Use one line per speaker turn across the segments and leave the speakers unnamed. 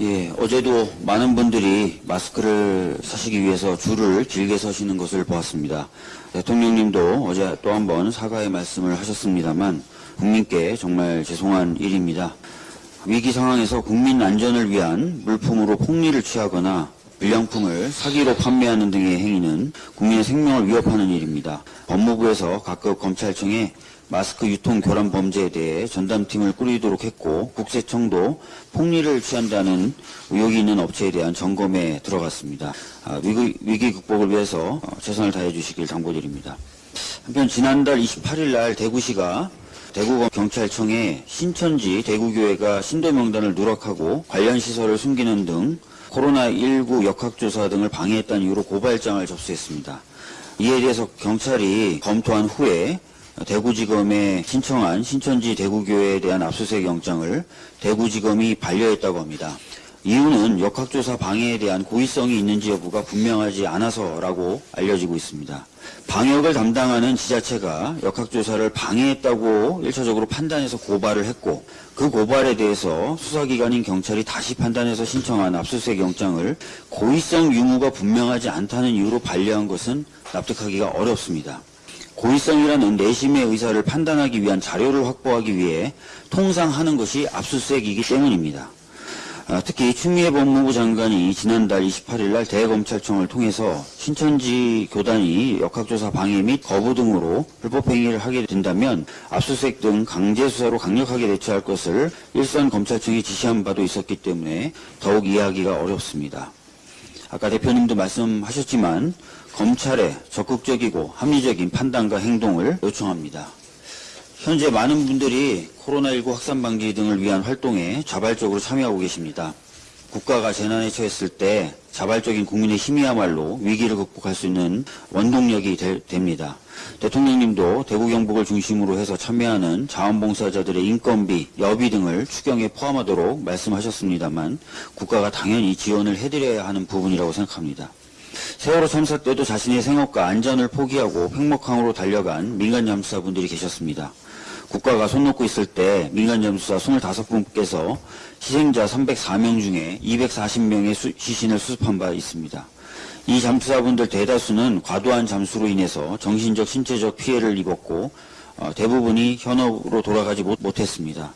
예, 어제도 많은 분들이 마스크를 사시기 위해서 줄을 길게 서시는 것을 보았습니다. 대통령님도 어제 또 한 번 사과의 말씀을 하셨습니다만 국민께 정말 죄송한 일입니다. 위기 상황에서 국민 안전을 위한 물품으로 폭리를 취하거나 불량품을 사기로 판매하는 등의 행위는 국민의 생명을 위협하는 일입니다. 법무부에서 각급 검찰청에 마스크 유통 교란 범죄에 대해 전담팀을 꾸리도록 했고 국세청도 폭리를 취한다는 의혹이 있는 업체에 대한 점검에 들어갔습니다. 아, 위기, 위기 극복을 위해서 어, 최선을 다해 주시길 당부드립니다. 한편 지난달 28일 날 대구시가 대구경찰청에 신천지 대구교회가 신도 명단을 누락하고 관련 시설을 숨기는 등 코로나19 역학조사 등을 방해했다는 이유로 고발장을 접수했습니다. 이에 대해서 경찰이 검토한 후에 대구지검에 신청한 신천지 대구교회에 대한 압수수색 영장을 대구지검이 반려했다고 합니다. 이유는 역학조사 방해에 대한 고의성이 있는지 여부가 분명하지 않아서라고 알려지고 있습니다. 방역을 담당하는 지자체가 역학조사를 방해했다고 일차적으로 판단해서 고발을 했고 그 고발에 대해서 수사기관인 경찰이 다시 판단해서 신청한 압수수색 영장을 고의성 유무가 분명하지 않다는 이유로 반려한 것은 납득하기가 어렵습니다. 고의성이라는 내심의 의사를 판단하기 위한 자료를 확보하기 위해 통상 하는 것이 압수수색이기 때문입니다. 아, 특히 추미애 법무부 장관이 지난달 28일 날 대검찰청을 통해서 신천지 교단이 역학조사 방해 및 거부 등으로 불법행위를 하게 된다면 압수수색 등 강제수사로 강력하게 대처할 것을 일선 검찰청이 지시한 바도 있었기 때문에 더욱 이해하기가 어렵습니다. 아까 대표님도 말씀하셨지만 검찰의 적극적이고 합리적인 판단과 행동을 요청합니다. 현재 많은 분들이 코로나19 확산 방지 등을 위한 활동에 자발적으로 참여하고 계십니다. 국가가 재난에 처했을 때 자발적인 국민의 힘이야말로 위기를 극복할 수 있는 원동력이 되, 됩니다. 대통령님도 대구 경북을 중심으로 해서 참여하는 자원봉사자들의 인건비, 여비 등을 추경에 포함하도록 말씀하셨습니다만 국가가 당연히 지원을 해드려야 하는 부분이라고 생각합니다. 세월호 참사 때도 자신의 생업과 안전을 포기하고 팽목항으로 달려간 민간 잠수사분들이 계셨습니다. 국가가 손 놓고 있을 때 민간 잠수사 25분께서 희생자 304명 중에 240명의 시신을 수습한 바 있습니다. 이 잠수사분들 대다수는 과도한 잠수로 인해서 정신적, 신체적 피해를 입었고 어, 대부분이 현업으로 돌아가지 못, 못했습니다.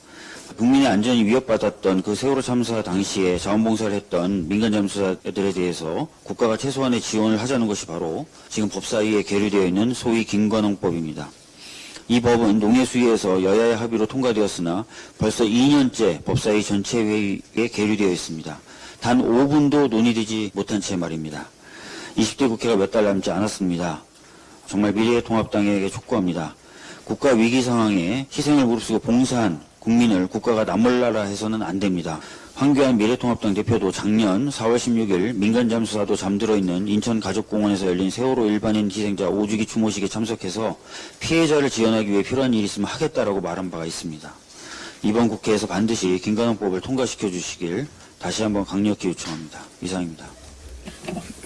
국민의 안전이 위협받았던 그 세월호 참사 당시에 자원봉사를 했던 민간 잠수사들에 대해서 국가가 최소한의 지원을 하자는 것이 바로 지금 법사위에 계류되어 있는 소위 김관홍법입니다. 이 법은 농해수위에서 여야의 합의로 통과되었으나 벌써 2년째 법사위 전체 회의에 계류되어 있습니다. 단 5분도 논의되지 못한 채 말입니다. 20대 국회가 몇 달 남지 않았습니다. 정말 미래통합당에게 촉구합니다. 국가 위기 상황에 희생을 무릅쓰고 봉사한 국민을 국가가 나몰라라 해서는 안 됩니다. 황교안 미래통합당 대표도 작년 4월 16일 민간 잠수사도 잠들어 있는 인천 가족공원에서 열린 세월호 일반인 희생자 5주기 추모식에 참석해서 피해자를 지원하기 위해 필요한 일이 있으면 하겠다라고 말한 바가 있습니다. 이번 국회에서 반드시 김관원법을 통과시켜 주시길 다시 한번 강력히 요청합니다. 이상입니다.